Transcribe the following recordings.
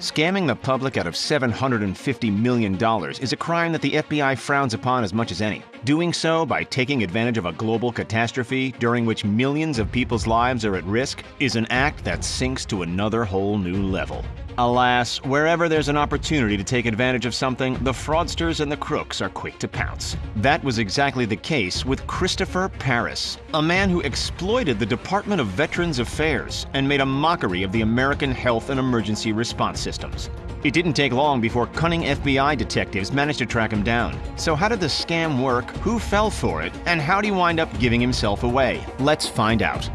Scamming the public out of $750 million is a crime that the FBI frowns upon as much as any. Doing so by taking advantage of a global catastrophe during which millions of people's lives are at risk is an act that sinks to another whole new level. Alas, wherever there's an opportunity to take advantage of something, the fraudsters and the crooks are quick to pounce. That was exactly the case with Christopher Parris, a man who exploited the Department of Veterans Affairs and made a mockery of the American health and emergency response systems. It didn't take long before cunning FBI detectives managed to track him down. So how did the scam work, who fell for it, and how did he wind up giving himself away? Let's find out.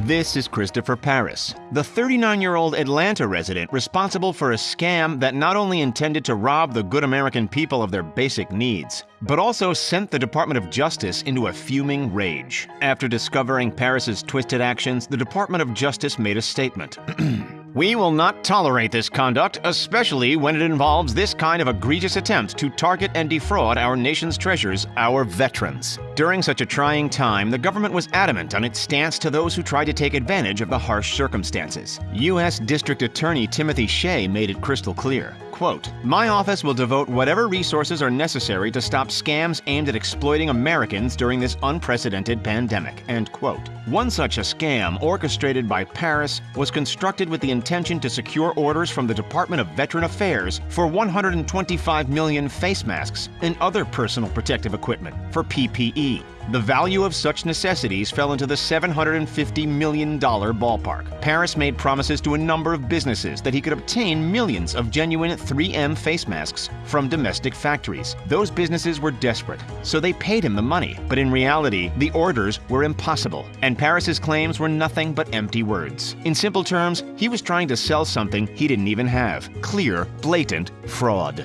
This is Christopher Parris, the 39 year old Atlanta resident responsible for a scam that not only intended to rob the good American people of their basic needs, but also sent the Department of Justice into a fuming rage. After discovering Parris's twisted actions, the Department of Justice made a statement. We will not tolerate this conduct, especially when it involves this kind of egregious attempt to target and defraud our nation's treasures, our veterans. During such a trying time, the government was adamant on its stance to those who tried to take advantage of the harsh circumstances. U.S. District Attorney Timothy Shea made it crystal clear. Quote, My office will devote whatever resources are necessary to stop scams aimed at exploiting Americans during this unprecedented pandemic. End quote. One such a scam, orchestrated by Parris, was constructed with the intention to secure orders from the Department of Veteran Affairs for 125 million face masks and other personal protective equipment for PPE. The value of such necessities fell into the $750 million ballpark. Parris made promises to a number of businesses that he could obtain millions of genuine 3M face masks from domestic factories. Those businesses were desperate, so they paid him the money. But in reality, the orders were impossible, and Parris's claims were nothing but empty words. In simple terms, he was trying to sell something he didn't even have. Clear, blatant fraud.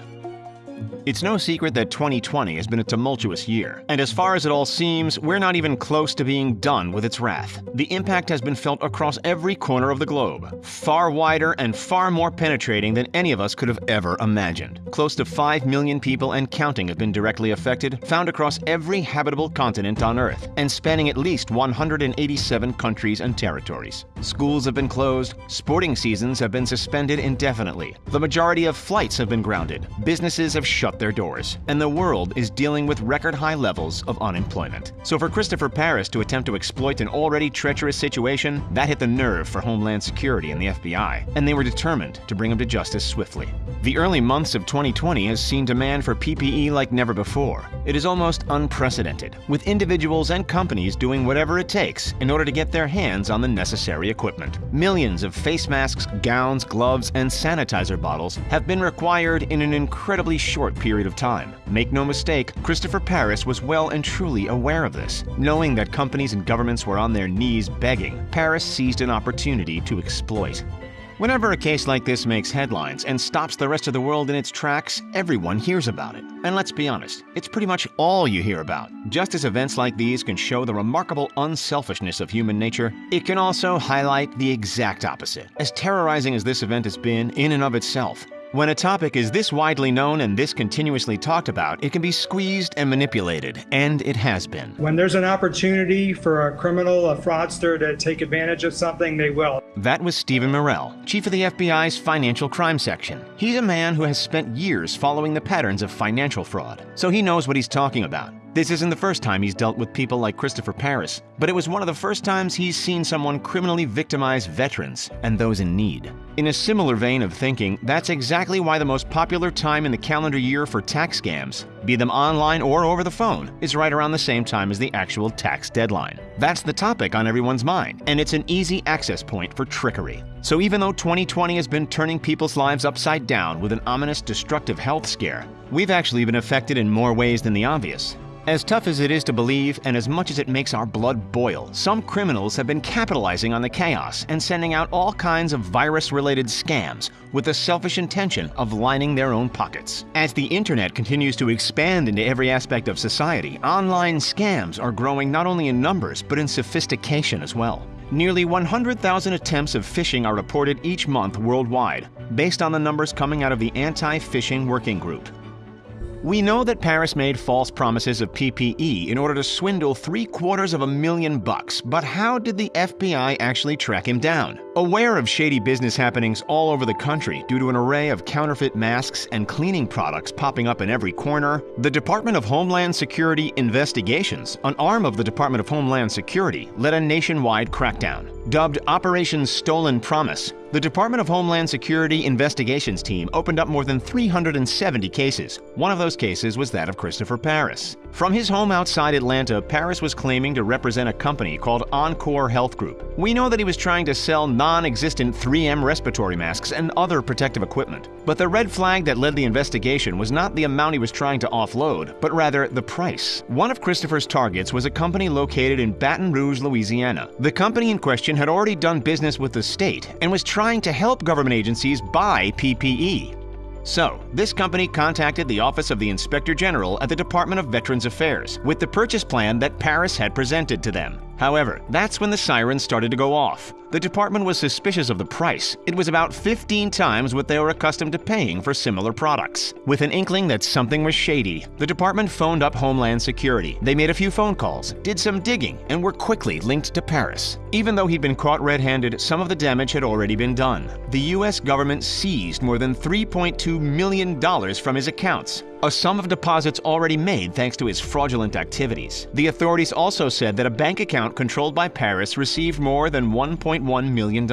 It's no secret that 2020 has been a tumultuous year, and as far as it all seems, we're not even close to being done with its wrath. The impact has been felt across every corner of the globe, far wider and far more penetrating than any of us could have ever imagined. Close to 5 million people and counting have been directly affected, found across every habitable continent on Earth, and spanning at least 187 countries and territories. Schools have been closed, sporting seasons have been suspended indefinitely, the majority of flights have been grounded, businesses have shut their doors, and the world is dealing with record high levels of unemployment. So for Christopher Parris to attempt to exploit an already treacherous situation, that hit the nerve for Homeland Security and the FBI, and they were determined to bring him to justice swiftly. The early months of 2020 has seen demand for PPE like never before. It is almost unprecedented, with individuals and companies doing whatever it takes in order to get their hands on the necessary equipment. Millions of face masks, gowns, gloves, and sanitizer bottles have been required in an incredibly short period of time. Make no mistake, Christopher Parris was well and truly aware of this. Knowing that companies and governments were on their knees begging, Parris seized an opportunity to exploit. Whenever a case like this makes headlines and stops the rest of the world in its tracks, everyone hears about it. And let's be honest, it's pretty much all you hear about. Just as events like these can show the remarkable unselfishness of human nature, it can also highlight the exact opposite. As terrorizing as this event has been in and of itself, when a topic is this widely known and this continuously talked about, it can be squeezed and manipulated, and it has been. When there's an opportunity for a criminal, a fraudster to take advantage of something, they will. That was Stephen Merrill, chief of the FBI's Financial Crime Section. He's a man who has spent years following the patterns of financial fraud, so he knows what he's talking about. This isn't the first time he's dealt with people like Christopher Parris, but it was one of the first times he's seen someone criminally victimize veterans and those in need. In a similar vein of thinking, that's exactly why the most popular time in the calendar year for tax scams, be them online or over the phone, is right around the same time as the actual tax deadline. That's the topic on everyone's mind, and it's an easy access point for trickery. So even though 2020 has been turning people's lives upside down with an ominous destructive health scare, we've actually been affected in more ways than the obvious. As tough as it is to believe, and as much as it makes our blood boil, some criminals have been capitalizing on the chaos and sending out all kinds of virus related scams with the selfish intention of lining their own pockets. As the internet continues to expand into every aspect of society, online scams are growing not only in numbers but in sophistication as well. Nearly 100,000 attempts of phishing are reported each month worldwide, based on the numbers coming out of the Anti Phishing Working Group. We know that Parris made false promises of PPE in order to swindle three quarters of a million bucks, but how did the FBI actually track him down? Aware of shady business happenings all over the country due to an array of counterfeit masks and cleaning products popping up in every corner, the Department of Homeland Security Investigations, an arm of the Department of Homeland Security, led a nationwide crackdown. Dubbed Operation Stolen Promise, the Department of Homeland Security Investigations team opened up more than 370 cases. One of those cases was that of Christopher Parris. From his home outside Atlanta, Parris was claiming to represent a company called Encore Health Group. We know that he was trying to sell non existent 3M respiratory masks and other protective equipment. But the red flag that led the investigation was not the amount he was trying to offload, but rather the price. One of Christopher's targets was a company located in Baton Rouge, Louisiana. The company in question had already done business with the state and was trying to help government agencies buy PPE. So, this company contacted the Office of the Inspector General at the Department of Veterans Affairs with the purchase plan that Parris had presented to them. However, that's when the sirens started to go off. The department was suspicious of the price. It was about 15 times what they were accustomed to paying for similar products. With an inkling that something was shady, the department phoned up Homeland Security. They made a few phone calls, did some digging, and were quickly linked to Parris. Even though he'd been caught red-handed, some of the damage had already been done. The US government seized more than $3.2 million from his accounts, a sum of deposits already made thanks to his fraudulent activities. The authorities also said that a bank account controlled by Parris received more than $1.1 million.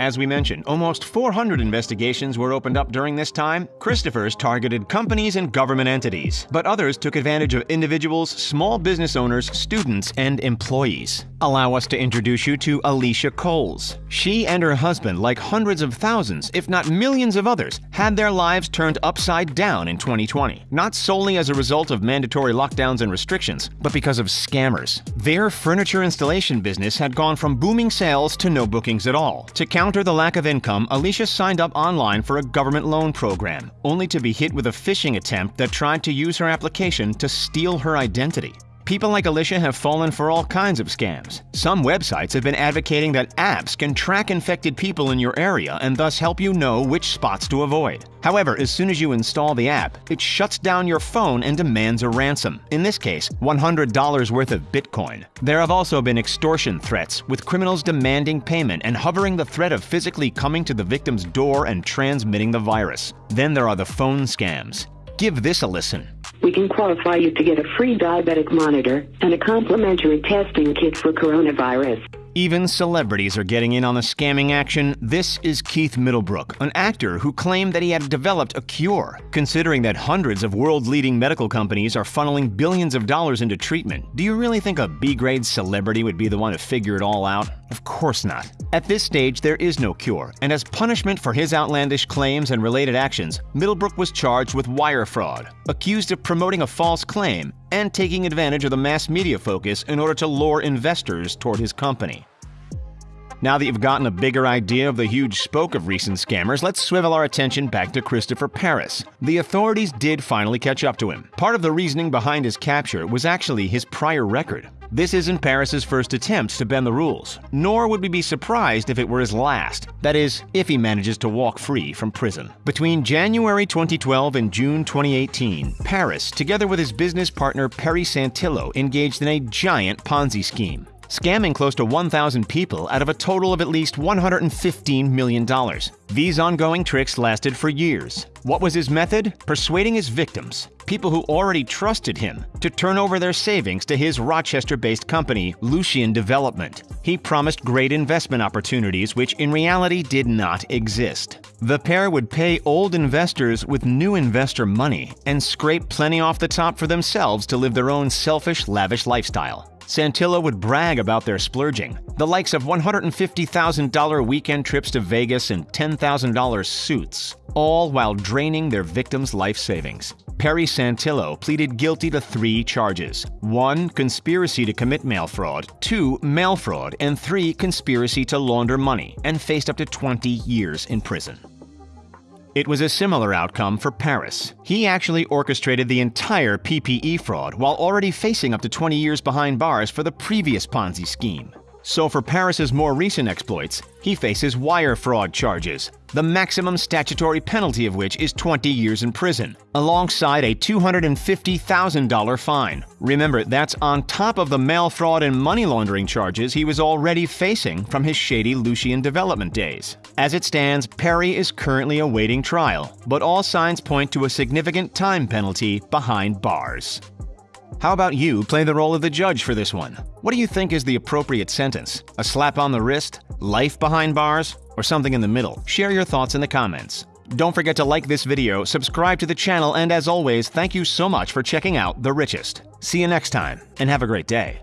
As we mentioned, almost 400 investigations were opened up during this time. Christopher's targeted companies and government entities, but others took advantage of individuals, small business owners, students, and employees. Allow us to introduce you to Alicia Coles. She and her husband, like hundreds of thousands, if not millions of others, had their lives turned upside down in 2020. Not solely as a result of mandatory lockdowns and restrictions, but because of scammers. Their furniture installation business had gone from booming sales to no bookings at all. To counter the lack of income, Alicia signed up online for a government loan program, only to be hit with a phishing attempt that tried to use her application to steal her identity. People like Alicia have fallen for all kinds of scams. Some websites have been advocating that apps can track infected people in your area and thus help you know which spots to avoid. However, as soon as you install the app, it shuts down your phone and demands a ransom. In this case, $100 worth of Bitcoin. There have also been extortion threats, with criminals demanding payment and hovering the threat of physically coming to the victim's door and transmitting the virus. Then there are the phone scams. Give this a listen. We can qualify you to get a free diabetic monitor and a complimentary testing kit for coronavirus. Even celebrities are getting in on the scamming action. This is Keith Middlebrook, an actor who claimed that he had developed a cure. Considering that hundreds of world leading medical companies are funneling billions of dollars into treatment, do you really think a B grade celebrity would be the one to figure it all out? Of course not. At this stage, there is no cure, and as punishment for his outlandish claims and related actions, Middlebrook was charged with wire fraud, accused of promoting a false claim, and taking advantage of the mass media focus in order to lure investors toward his company. Now that you've gotten a bigger idea of the huge spoke of recent scammers, let's swivel our attention back to Christopher Parris. The authorities did finally catch up to him. Part of the reasoning behind his capture was actually his prior record. This isn't Parris's first attempt to bend the rules, nor would we be surprised if it were his last. That is, if he manages to walk free from prison. Between January 2012 and June 2018, Parris, together with his business partner Perry Santillo, engaged in a giant Ponzi scheme scamming close to 1,000 people out of a total of at least $115 million. These ongoing tricks lasted for years. What was his method? Persuading his victims, people who already trusted him, to turn over their savings to his Rochester based company, Lucian Development. He promised great investment opportunities, which in reality did not exist. The pair would pay old investors with new investor money and scrape plenty off the top for themselves to live their own selfish, lavish lifestyle. Santillo would brag about their splurging, the likes of $150,000 weekend trips to Vegas and $10,000 suits, all while draining their victims' life savings. Perry Santillo pleaded guilty to three charges 1. Conspiracy to commit mail fraud, 2. Mail fraud, and 3. Conspiracy to launder money, and faced up to 20 years in prison. It was a similar outcome for Parris. He actually orchestrated the entire PPE fraud while already facing up to 20 years behind bars for the previous Ponzi scheme. So for Parris's more recent exploits, he faces wire fraud charges, the maximum statutory penalty of which is 20 years in prison, alongside a $250,000 fine. Remember, that's on top of the mail fraud and money laundering charges he was already facing from his shady Lucian development days. As it stands, Perry is currently awaiting trial, but all signs point to a significant time penalty behind bars. How about you play the role of the judge for this one? What do you think is the appropriate sentence? A slap on the wrist? Life behind bars? Or something in the middle? Share your thoughts in the comments. Don't forget to like this video, subscribe to the channel, and as always, thank you so much for checking out The Richest. See you next time, and have a great day.